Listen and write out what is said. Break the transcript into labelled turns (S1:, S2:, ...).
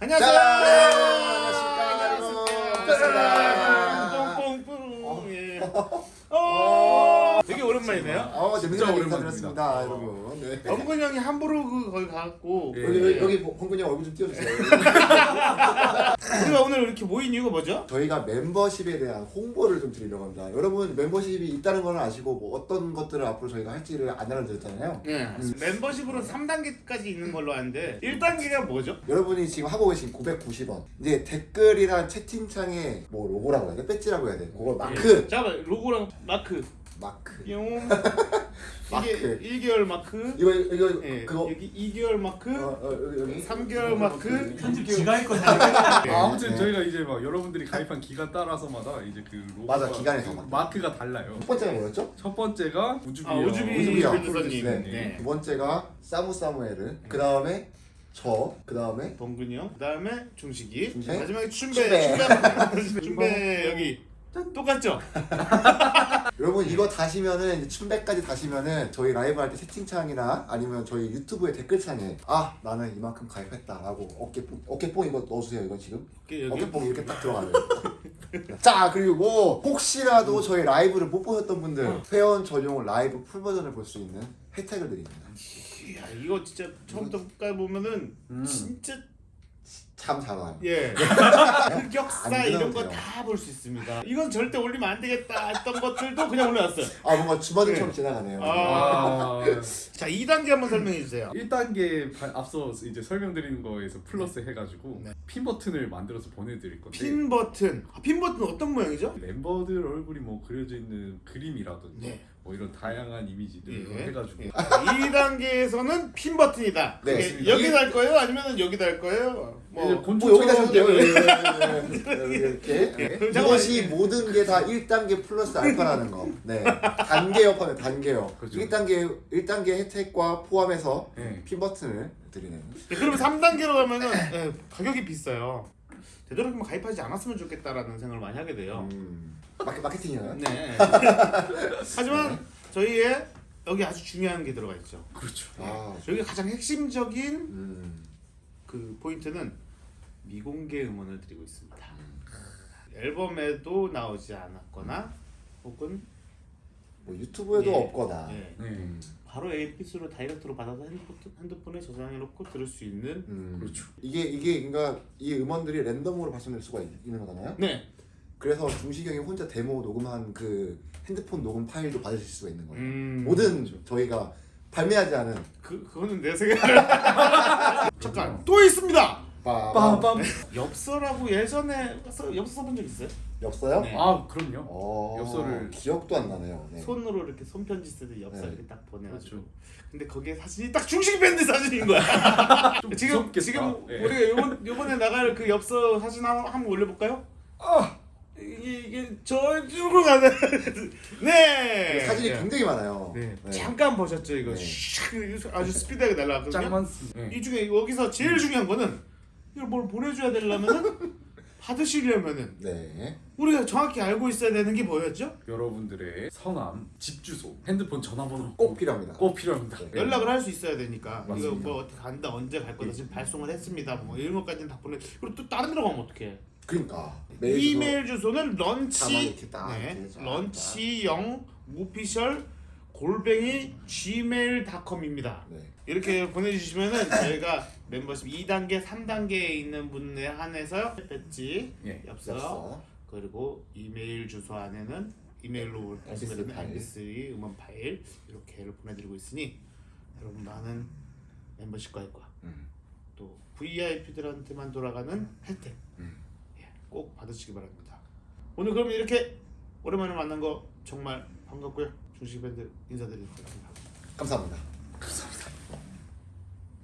S1: 안녕하세요.
S2: 안녕하십니까, 여러분.
S1: 뽕뽕뽕. 예. 오랜만이네요.
S2: 어,
S3: 진짜.
S2: 인사드렸습니다, 여러분. 네.
S1: 영근 형이 함부르크 거기 가고
S3: 예.
S2: 여기 여기, 여기 홍근이 형 얼굴 좀 띄워주세요.
S1: 우리가 오늘 이렇게 모인 이유가 뭐죠?
S2: 저희가 멤버십에 대한 홍보를 좀 드리려고 합니다. 여러분 멤버십이 있다는 걸 아시고 뭐 어떤 것들을 앞으로 저희가 할지를 안 알려드렸잖아요.
S1: 네. 멤버십으로 3단계까지 있는 걸로 아는데 1단계가 뭐죠?
S2: 여러분이 지금 하고 계신 990원 이제 댓글이랑 채팅창에 뭐 로고라고 해야 돼? 배지라고 해야 돼? 그거 마크
S1: 잠깐 로고랑 마크
S2: 마크
S1: 뿅
S2: 마크.
S1: 이게 1개월 마크
S2: 이거 이거
S1: 예,
S2: 그거
S1: 여기 2개월 마크
S2: 어, 어, 여기, 여기
S1: 3개월 마크
S4: 편집 지가 했거든요.
S3: 아, 아무튼
S2: 네.
S3: 저희가 이제 막 여러분들이 가입한 기간 따라서마다 이제 그 로고가
S2: 맞아, 기간에서.
S3: 마크가 달라요.
S2: 첫 번째가 뭐였죠?
S3: 첫 번째가 우주비요.
S1: 아
S2: 오주비요.
S1: 변호사님
S2: 네.
S1: 네.
S2: 두 번째가 사무 사무에르 그 다음에 저 그 다음에
S1: 범근이 형 그 다음에 중식이
S2: 중식.
S1: 마지막에 춘배
S2: 춘배.
S1: 춘배 춘배 여기 똑같죠?
S2: 여러분 이거 다시면은 춘배까지 다시면은 저희 라이브 할 때 채팅창이나 아니면 저희 유튜브의 댓글창에 아 나는 이만큼 가입했다라고 어깨뽕 어깨뽕 이거 넣어주세요 이거 지금? 어깨뽕 이렇게 딱 들어가요 자 그리고 혹시라도 저희 라이브를 못 보셨던 분들 회원 전용 라이브 full 버전을 볼 수 있는 혜택을 드립니다.
S1: 이야 이거 진짜 처음부터 끝까지 보면은
S3: 음.
S1: 진짜
S2: 참 작아요
S1: 예 흑역사
S2: 안
S1: 이런 거. 다 볼 수 있습니다. 이건 절대 올리면 안 되겠다 했던 것들도 그냥 올려놨어요.
S2: 아 뭔가 주마등처럼
S1: 네.
S2: 지나가네요
S1: 아.
S3: 아,
S1: 자 2단계 한번 설명해 주세요.
S3: 1단계 앞서 이제 설명드리는 거에서 플러스 해가지고
S1: 네.
S3: 핀 버튼을 만들어서 보내드릴 건데
S1: 핀 버튼. 아, 핀 버튼 어떤 모양이죠?
S3: 멤버들 얼굴이 뭐 그려져 있는 그림이라든지
S1: 네.
S3: 뭐 이런 다양한 이미지들
S1: 예.
S3: 해가지고
S1: 예. 2단계에서는 핀 버튼이다.
S2: 네.
S1: 이게 여기 달 거예요? 아니면 여기 달 거예요? 뭐
S2: 뭐 여기다 써도 돼요 여기, 여기, 여기 이렇게
S1: 예.
S2: 네. 이것이 모든 게 다 1단계 플러스 알파라는 거 네. 단계업 하면 단계업
S3: 그렇죠.
S2: 1단계 1단계 혜택과 포함해서
S3: 네.
S2: 핀 버튼을 드리는
S1: 예, 그러면 3단계로 가면은 예, 가격이 비싸요. 되도록이면 가입하지 않았으면 좋겠다라는 생각을 많이 하게 돼요.
S2: 음, 마케, 마케팅이요
S1: 네. 하지만 저희의 여기 아주 중요한 게 들어가 있죠.
S3: 그렇죠.
S2: 아,
S1: 저희 가장 핵심적인
S2: 음,
S1: 그 포인트는 미공개 음원을 드리고 있습니다. 앨범에도 나오지 않았거나 혹은
S2: 뭐 유튜브에도
S1: 예.
S2: 없거나
S1: 예,
S3: 네.
S2: 음,
S1: 바로 APS로 다이렉트로 받아서 핸드폰, 핸드폰 에 저장해놓고 들을 수 있는
S2: 음.
S3: 그렇죠.
S2: 이게 이게 그러니까 이 음원들이 랜덤으로 발송될 수가 있, 는 거잖아요
S1: 네
S2: 그래서 형이 혼자 데모 녹음한 그 핸드폰 녹음 파일도 받으실 수가 있는 거예요
S1: 음,
S2: 모든 저희가 발매하지 않은
S1: 그 그거는 내 생각. 잠깐 또 있습니다.
S3: 빰빰.
S1: 엽서라고 예전에 써- 엽서 써본 적 있어요?
S2: 엽서요?
S1: 네.
S3: 아 그럼요.
S2: 어,
S3: 엽서를-
S2: 기억도 안 나네요. 네.
S1: 손으로 이렇게 손편지 쓰듯 엽서
S2: 네.
S1: 이렇게 딱 보내가지고.
S3: 그렇죠.
S1: 근데 거기에 사진이 딱 중식 밴드 사진인 거야.
S3: 좀
S1: 지금
S3: 무섭겠다.
S1: 지금
S3: 예.
S1: 우리가 요번 요번에 나갈 그 엽서 사진 한, 한번 올려볼까요? 아 이게 이게 저쪽으로 가네. 네.
S2: 사진이
S1: 네.
S2: 굉장히 많아요.
S1: 네.
S2: 네.
S1: 잠깐 보셨죠 이거
S2: 네.
S1: 샥 아주 스피드하게 날라왔거든요.
S3: 짱 많습니다. 네.
S1: 이 중에 여기서 제일 중요한 거는 이걸 뭘 보내줘야 되려면은 받으시려면은
S2: 네.
S1: 우리가 정확히 알고 있어야 되는 게 뭐였죠?
S3: 여러분들의 성함, 집 주소, 핸드폰 전화번호
S2: 꼭 필요합니다.
S3: 꼭 필요합니다.
S2: 네.
S1: 연락을 할 수 있어야 되니까 이거
S3: 맞습니다.
S1: 뭐 어떻게 간다 언제 갈 거다 지금 발송을 했습니다 뭐 이런 것까지는 다 보내 그리고 또 다른 데로 가면 어떡해
S2: 그러니까
S1: 이메일 주소는 런치 네, 런치영 오피셜 골뱅이 gmail.com입니다
S2: 네.
S1: 이렇게 보내주시면은 저희가 멤버십 2단계 3단계에 있는 분에 한해서 배지
S3: 예.
S1: 엽서
S2: 엽서.
S1: 그리고 이메일 주소 안에는 이메일로
S2: MP3
S1: 보시면
S2: 파일.
S1: MP3 음원 파일 이렇게를 보내드리고 있으니 여러분 많은 멤버십 가입과
S2: 음.
S1: 또 VIP들한테만 돌아가는 혜택
S2: 음.
S1: 예, 꼭 받으시기 바랍니다. 오늘 그럼 이렇게 오랜만에 만난 거 정말 반갑고요. 중식 밴드
S2: 인사드리겠습니다.
S3: 감사합니다.